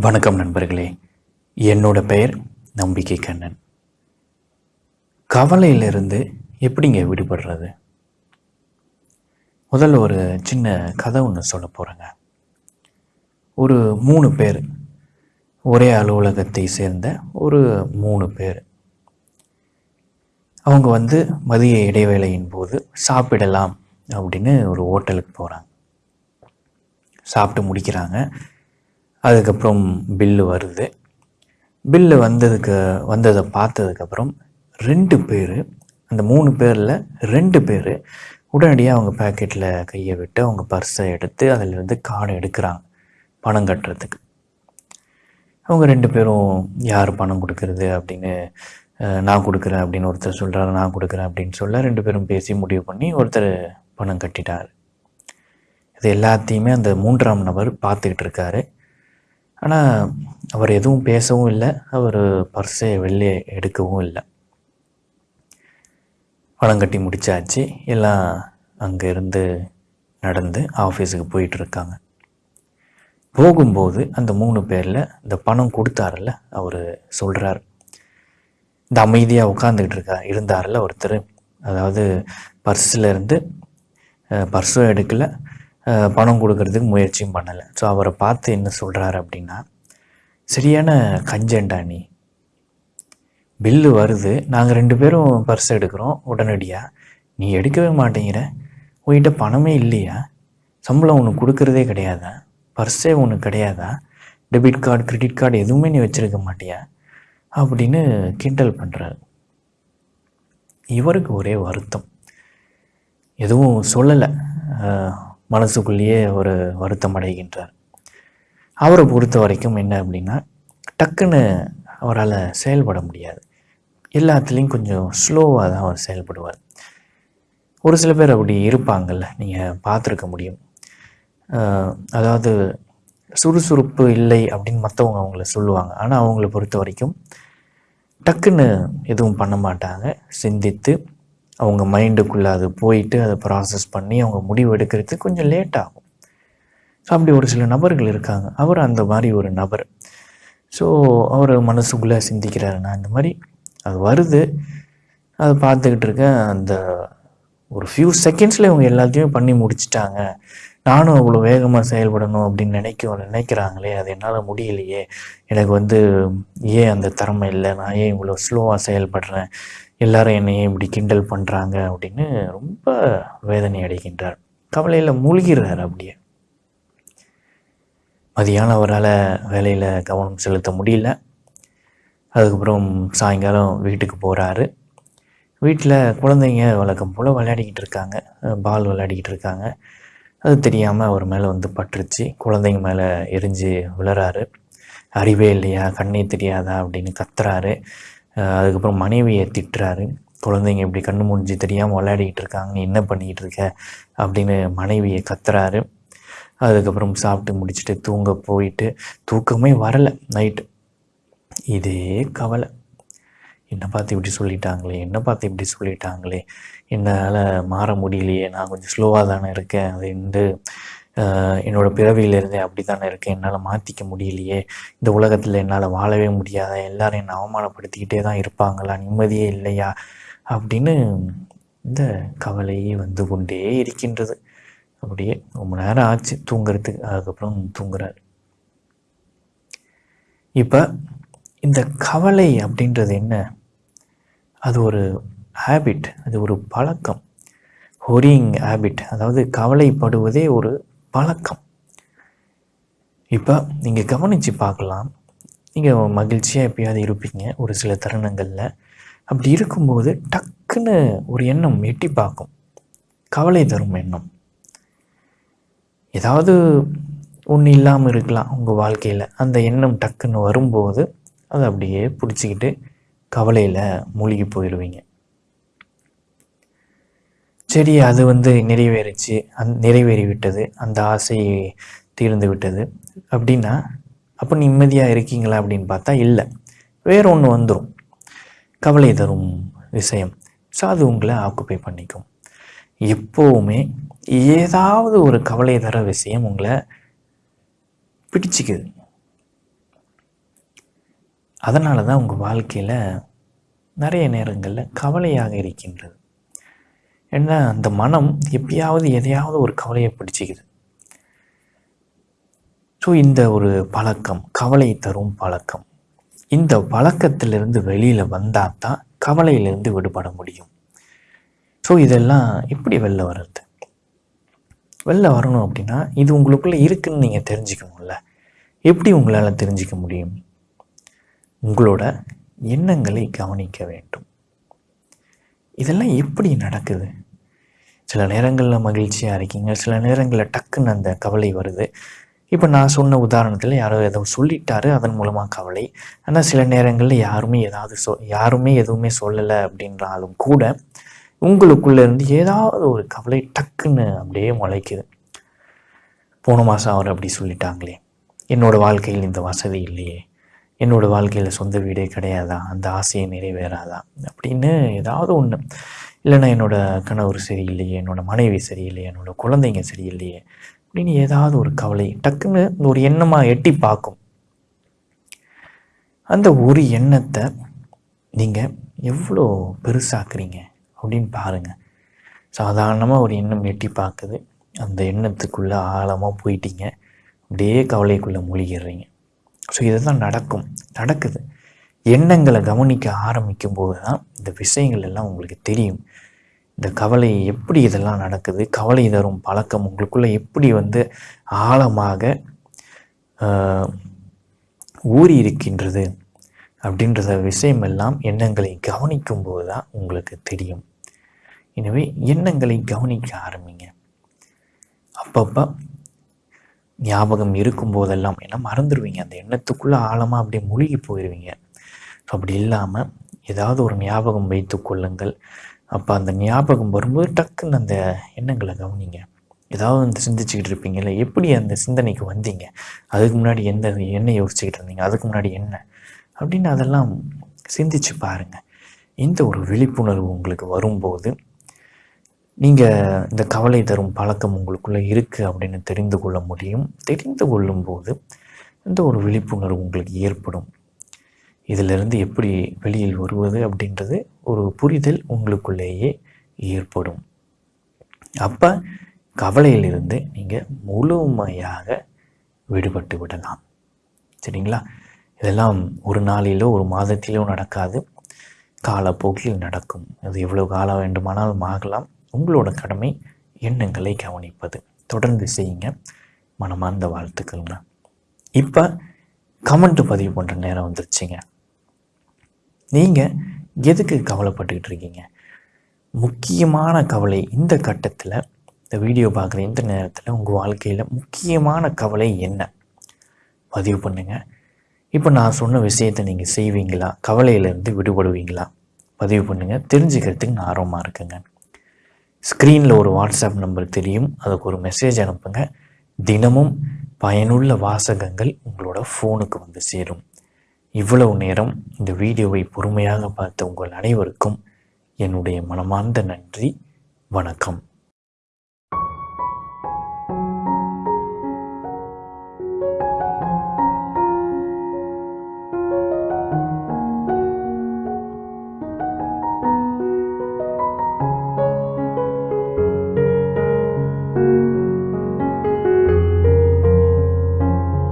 வணக்கம் நண்பர்களே. என்னோட பெயர் நம்பிக்கை கண்ணன். கவலையிலிருந்து எப்படிங்க விடுபடுறது? முதல்ல ஒரு சின்ன கதை ஒன்று சொல்ல போகிறேங்க ஒரு மூணு பேர் ஒரே அலுவலகத்தை சேர்ந்த ஒரு மூணு பேர். அவங்க வந்து மதிய இடைவேளையின் போது சாப்பிடலாம் அப்படின்னு ஒரு ஹோட்டலுக்கு போகிறாங்க சாப்பிட்டு முடிக்கிறாங்க. அதுக்கப்புறம் பில்லு வருது. பில்லு வந்ததுக்கு வந்ததை பார்த்ததுக்கப்புறம் ரெண்டு பேர் அந்த மூணு பேரில் ரெண்டு பேர் உடனடியாக அவங்க பேக்கெட்டில் கையை விட்டு அவங்க பர்ஸை எடுத்து அதிலிருந்து கார்டு எடுக்கிறாங்க பணம் கட்டுறதுக்கு. அவங்க ரெண்டு பேரும் யார் பணம் கொடுக்கறது? அப்படின்னு நான் கொடுக்குறேன் அப்படின்னு ஒருத்தர் சொல்கிறாரு நான் கொடுக்குறேன் அப்படின்னு சொல்ல ரெண்டு பேரும் பேசி முடிவு பண்ணி ஒருத்தர் பணம் கட்டிட்டார். இது எல்லாத்தையுமே அந்த மூன்றாம் நபர் பார்த்துக்கிட்டு இருக்காரு. ஆனால் அவர் எதுவும் பேசவும் இல்லை. அவர் பர்ஸை வெளியே எடுக்கவும் இல்லை. பணம் கட்டி முடிச்சாச்சு. எல்லாம் அங்கேருந்து நடந்து ஆஃபீஸுக்கு போயிட்டு இருக்காங்க. போகும்போது அந்த மூணு பேரில் இந்த பணம் கொடுத்தாருல்ல அவர் சொல்கிறார் இந்த அமைதியாக உட்காந்துக்கிட்டு இருக்கா இருந்தார்ல ஒருத்தர். அதாவது பர்ஸில் இருந்து பர்ஸும் எடுக்கலை பணம் கொடுக்கறதுக்கு முயற்சியும் பண்ணலை. ஸோ அவரை பார்த்து என்ன சொல்கிறாரு அப்படின்னா சரியான கஞ்சண்டா நீ. பில்லு வருது. நாங்கள் ரெண்டு பேரும் பர்ஸ் எடுக்கிறோம். உடனடியாக நீ எடுக்கவே மாட்டேங்கிற. உங்ககிட்ட பணமே இல்லையா? சம்பளம் உனக்கு கொடுக்கறதே கிடையாதா? பர்ஸே உனக்கு கிடையாதா? டெபிட் கார்டு கிரெடிட் கார்டு எதுவுமே நீ வச்சுருக்க மாட்டியா? அப்படின்னு கிண்டல் பண்ணுறாரு இவருக்கு ஒரே வருத்தம். எதுவும் சொல்லலை. மனசுக்குள்ளேயே ஒரு வருத்தம் அடைகின்றார். அவரை பொறுத்த வரைக்கும் என்ன அப்படின்னா டக்குன்னு அவரால் செயல்பட முடியாது. எல்லாத்துலேயும் கொஞ்சம் ஸ்லோவாக தான் அவர் செயல்படுவார். ஒரு சில பேர் அப்படி இருப்பாங்கல்ல நீங்கள் பார்த்துருக்க முடியும். அதாவது சுறுசுறுப்பு இல்லை அப்படின்னு மற்றவங்க அவங்கள சொல்லுவாங்க. ஆனால் அவங்கள பொறுத்த வரைக்கும் டக்குன்னு எதுவும் பண்ண மாட்டாங்க. சிந்தித்து அவங்க மைண்டுக்குள்ளே அது போயிட்டு அதை ப்ராசஸ் பண்ணி அவங்க முடிவு எடுக்கிறது கொஞ்சம் லேட் ஆகும். ஸோ அப்படி ஒரு சில நபர்கள் இருக்காங்க. அவர் அந்த மாதிரி ஒரு நபர். ஸோ அவர் மனசுக்குள்ளே சிந்திக்கிறாரு நான் இந்த மாதிரி அது வருது. அதை பார்த்துக்கிட்டு இருக்கேன். அந்த ஒரு ஃபியூ செகண்ட்ஸில் இவங்க எல்லாத்தையும் பண்ணி முடிச்சிட்டாங்க. நானும் அவ்வளோ வேகமாக செயல்படணும் அப்படின்னு நினைக்க நினைக்கிறாங்களே அது என்னால் முடியலையே. எனக்கு வந்து ஏன் அந்த திறமை இல்லை? நான் ஏன் இவ்வளோ ஸ்லோவாக செயல்படுறேன்? எல்லாரும் என்னை ஏன் இப்படி கிண்டல் பண்ணுறாங்க அப்படின்னு ரொம்ப வேதனை அடைகின்றார். கவலையில் மூழ்கிறார் அப்படியே. மதியானம் அவரால் வேலையில் கவனம் செலுத்த முடியல. அதுக்கப்புறம் சாயங்காலம் வீட்டுக்கு போகிறாரு வீட்டில் குழந்தைங்க வழக்கம் போல் விளையாடிக்கிட்டு இருக்காங்க. பால் விளையாடிக்கிட்டு இருக்காங்க. அது தெரியாமல் அவர் மேலே வந்து பட்டுருச்சு. குழந்தைங்க மேலே எரிஞ்சு விழுறாரு. அறிவே இல்லையா? கண்ணே தெரியாதா? அப்படின்னு கத்துறாரு. அதுக்கப்புறம் மனைவியை திட்டுறாரு. குழந்தைங்க இப்படி கண்ணு முடிஞ்சு தெரியாமல் விளையாடிக்கிட்டு இருக்காங்க. என்ன பண்ணிக்கிட்டு இருக்க? அப்படின்னு மனைவியை கத்துறாரு. அதுக்கப்புறம் சாப்பிட்டு முடிச்சுட்டு தூங்க போயிட்டு தூக்கமே வரலை. நைட்டு. இதே கவலை. என்னை பார்த்து இப்படி சொல்லிட்டாங்களே என்னை பார்த்து இப்படி சொல்லிட்டாங்களே என்னால் மாற முடியலையே நான் கொஞ்சம் ஸ்லோவாக தானே இருக்கேன் அது வந்து என்னோடய என்னோட பிறவியிலேருந்தே அப்படி தானே இருக்கேன் என்னால் மாற்றிக்க முடியலையே இந்த உலகத்தில் என்னால் வாழவே முடியாதா எல்லோரும் என்னை அவமானப்படுத்திக்கிட்டே தான் இருப்பாங்களா நிம்மதியே இல்லையா அப்படின்னு இந்த கவலையே வந்து கொண்டே இருக்கின்றது. அப்படியே ரொம்ப நேரம் ஆச்சு தூங்குறதுக்கு அதுக்கப்புறம் தூங்குறாரு. இப்போ இந்த கவலை அப்படின்றது என்ன? அது ஒரு ஹேபிட் அது ஒரு பழக்கம். ஹொரியிங் ஹேபிட் அதாவது கவலைப்படுவதே ஒரு பழக்கம். இப்போ நீங்கள் கவனித்து பார்க்கலாம். நீங்கள் மகிழ்ச்சியாக எப்பயாவது இருப்பீங்க ஒரு சில தருணங்களில். அப்படி இருக்கும்போது டக்குன்னு ஒரு எண்ணம் எட்டி பார்க்கும். கவலை தரும் எண்ணம். ஏதாவது ஒன்று இல்லாமல் இருக்கலாம் உங்கள் வாழ்க்கையில். அந்த எண்ணம் டக்குன்னு வரும்போது அதை அப்படியே பிடிச்சிக்கிட்டு கவலையில் மூழ்கி போயிடுவீங்க. சரி அது வந்து நிறைவேறிச்சு அந் நிறைவேறி விட்டது அந்த ஆசை தீர்ந்து விட்டது. அப்படின்னா அப்போ நிம்மதியாக இருக்கீங்களா அப்படின்னு பார்த்தா இல்லை. வேற ஒன்று வந்துடும் கவலை தரும் விஷயம். ஸோ அது உங்களை ஆக்குப்பை பண்ணிக்கும். எப்போவுமே ஏதாவது ஒரு கவலை தர விஷயம் உங்களை பிடிச்சிக்குது. அதனால தான் உங்கள் வாழ்க்கையில் நிறைய நேரங்களில் கவலையாக இருக்கின்றது. ஏன்னா அந்த மனம் எப்பயாவது எதையாவது ஒரு கவலையை பிடிச்சிக்குது. ஸோ இந்த ஒரு பழக்கம் கவலை தரும் பழக்கம் இந்த பழக்கத்திலிருந்து வெளியில் வந்தால் தான் கவலையிலிருந்து விடுபட முடியும். ஸோ இதெல்லாம் எப்படி வெளில வர்றது? வெளில வரணும் அப்படின்னா இது உங்களுக்குள்ளே இருக்குன்னு நீங்கள் தெரிஞ்சுக்கணும்ல. எப்படி உங்களால் தெரிஞ்சிக்க முடியும்? உங்களோட எண்ணங்களை கவனிக்க வேண்டும். இதெல்லாம் எப்படி நடக்குது? சில நேரங்களில் மகிழ்ச்சியாக இருக்கீங்க சில நேரங்களில் டக்குன்னு அந்த கவலை வருது. இப்போ நான் சொன்ன உதாரணத்தில் யாரோ ஏதோ சொல்லிட்டாரு அதன் மூலமாக கவலை. ஆனால் சில நேரங்களில் யாருமே ஏதாவது சொ யாருமே எதுவுமே சொல்லலை அப்படின்றாலும் கூட உங்களுக்குள்ளே இருந்து ஏதாவது ஒரு கவலை டக்குன்னு அப்படியே முளைக்குது. போன மாதம் அவர் அப்படி சொல்லிட்டாங்களே. என்னோடய வாழ்க்கையில் இந்த வசதி இல்லையே. என்னோடய வாழ்க்கையில் சொந்த வீடே கிடையாதா? அந்த ஆசையை நிறைவேறாதா? அப்படின்னு ஏதாவது ஒன்று இல்லைன்னா என்னோடய கணவர் சரியில்லையே என்னோடய மனைவி சரியில்லையே என்னோடய குழந்தைங்க சரியில்லையே அப்படின்னு ஏதாவது ஒரு கவலை டக்குன்னு ஒரு எண்ணமாக எட்டி பார்க்கும். அந்த ஒரு எண்ணத்தை நீங்கள் எவ்வளோ பெருசாக்குறீங்க அப்படின்னு பாருங்கள் சாதாரணமாக ஒரு எண்ணம் எட்டி பார்க்குது. அந்த எண்ணத்துக்குள்ளே ஆழமாக போயிட்டீங்க. அப்படியே கவலைக்குள்ளே மூழ்கிடுறீங்க. ஸோ இதுதான் நடக்கும். நடக்குது. எண்ணங்களை கவனிக்க ஆரம்பிக்கும் போது தான் இந்த விஷயங்கள் எல்லாம் உங்களுக்கு தெரியும். இந்த கவலை எப்படி இதெல்லாம் நடக்குது? கவலை தரும் பழக்கம் உங்களுக்குள்ளே எப்படி வந்து ஆழமாக ஊறி இருக்கின்றது அப்படின்றத விஷயமெல்லாம் எண்ணங்களை கவனிக்கும் போது தான் உங்களுக்கு தெரியும். எனவே எண்ணங்களை கவனிக்க ஆரம்பிங்க. அப்பப்போ ஞாபகம் இருக்கும் போதெல்லாம் ஏன்னா மறந்துடுவீங்க அந்த எண்ணத்துக்குள்ளே ஆழமாக அப்படியே மூழ்கி போயிடுவீங்க ஸோ அப்படி இல்லாமல் ஏதாவது ஒரு ஞாபகம் வைத்து கொள்ளுங்கள். அப்போ அந்த ஞாபகம் வரும்போது டக்குன்னு அந்த எண்ணங்களை கவனிங்க. ஏதாவது வந்து சிந்திச்சுக்கிட்டு இருப்பீங்கல்ல எப்படி அந்த சிந்தனைக்கு வந்தீங்க? அதுக்கு முன்னாடி எந்த என்ன யோசிச்சுக்கிட்டு இருந்தீங்க? அதுக்கு முன்னாடி என்ன? அப்படின்னு அதெல்லாம் சிந்திச்சு பாருங்கள் இந்த ஒரு விழிப்புணர்வு உங்களுக்கு வரும்போது நீங்கள் இந்த கவலை தரும் பழக்கம் உங்களுக்குள்ளே இருக்குது அப்படின்னு தெரிந்து கொள்ள முடியும். தெரிந்து கொள்ளும்போது இந்த ஒரு விழிப்புணர்வு உங்களுக்கு ஏற்படும்? இதிலிருந்து எப்படி வெளியில் வருவது அப்படின்றது ஒரு புரிதல் உங்களுக்குள்ளேயே ஏற்படும். அப்போ கவலையிலிருந்து நீங்கள் முழுமையாக விடுபட்டு விடலாம். சரிங்களா? இதெல்லாம் ஒரு நாளிலோ ஒரு மாதத்திலோ நடக்காது. காலப்போக்கில் நடக்கும். அது எவ்வளோ காலம் வேண்டுமானாலும் ஆகலாம். உங்களோட கடமை எண்ணங்களை கவனிப்பது. தொடர்ந்து செய்யுங்க. மனமார்ந்த வாழ்த்துக்கள்ங்க. இப்போ கமெண்ட் பதிவு பண்ணுற நேரம் வந்துருச்சுங்க. நீங்கள் எதுக்கு கவலைப்பட்டுக்கிட்டு இருக்கீங்க? முக்கியமான கவலை இந்த கட்டத்தில் இந்த வீடியோ பார்க்குற இந்த நேரத்தில் உங்கள் வாழ்க்கையில் முக்கியமான கவலை என்ன? பதிவு பண்ணுங்கள் இப்போ நான் சொன்ன விஷயத்தை நீங்கள் செய்வீங்களா? கவலையிலேருந்து விடுபடுவீங்களா? பதிவு பண்ணுங்கள் தெரிஞ்சுக்கிறதுக்கு நான் ஆர்வமாக இருக்குங்க. ஸ்க்ரீனில் ஒரு வாட்ஸ்அப் நம்பர் தெரியும். அதுக்கு ஒரு மெசேஜ் அனுப்புங்க. தினமும் பயனுள்ள வாசகங்கள் உங்களோட ஃபோனுக்கு வந்து சேரும். இவ்வளவு நேரம் இந்த வீடியோவை பொறுமையாக பார்த்த உங்கள் அனைவருக்கும் என்னுடைய மனமார்ந்த நன்றி. வணக்கம்.